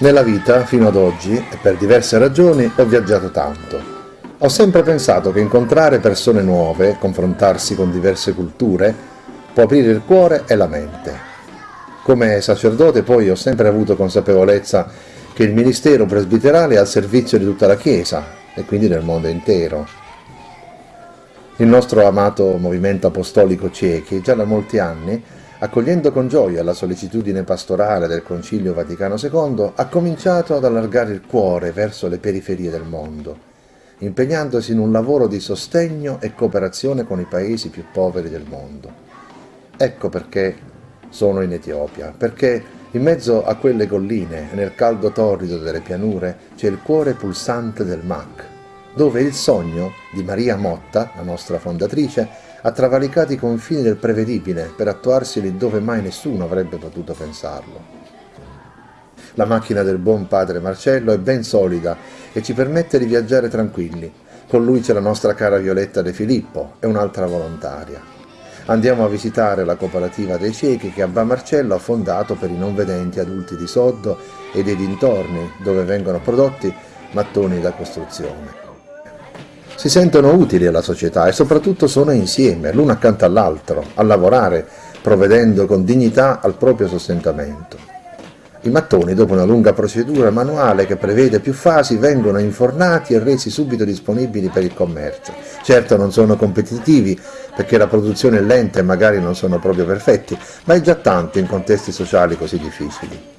Nella vita, fino ad oggi, e per diverse ragioni, ho viaggiato tanto. Ho sempre pensato che incontrare persone nuove, confrontarsi con diverse culture, può aprire il cuore e la mente. Come sacerdote poi ho sempre avuto consapevolezza che il ministero presbiterale è al servizio di tutta la Chiesa e quindi del mondo intero. Il nostro amato movimento apostolico ciechi già da molti anni accogliendo con gioia la sollecitudine pastorale del Concilio Vaticano II, ha cominciato ad allargare il cuore verso le periferie del mondo, impegnandosi in un lavoro di sostegno e cooperazione con i paesi più poveri del mondo. Ecco perché sono in Etiopia, perché in mezzo a quelle colline nel caldo torrido delle pianure c'è il cuore pulsante del MAC, dove il sogno di Maria Motta, la nostra fondatrice, ha travalicato i confini del prevedibile per attuarsi lì dove mai nessuno avrebbe potuto pensarlo. La macchina del buon padre Marcello è ben solida e ci permette di viaggiare tranquilli. Con lui c'è la nostra cara Violetta De Filippo e un'altra volontaria. Andiamo a visitare la cooperativa dei ciechi che Abba Marcello ha fondato per i non vedenti adulti di Soddo e dei dintorni, dove vengono prodotti mattoni da costruzione si sentono utili alla società e soprattutto sono insieme, l'uno accanto all'altro, a lavorare, provvedendo con dignità al proprio sostentamento. I mattoni, dopo una lunga procedura manuale che prevede più fasi, vengono infornati e resi subito disponibili per il commercio. Certo non sono competitivi perché la produzione è lenta e magari non sono proprio perfetti, ma è già tanto in contesti sociali così difficili.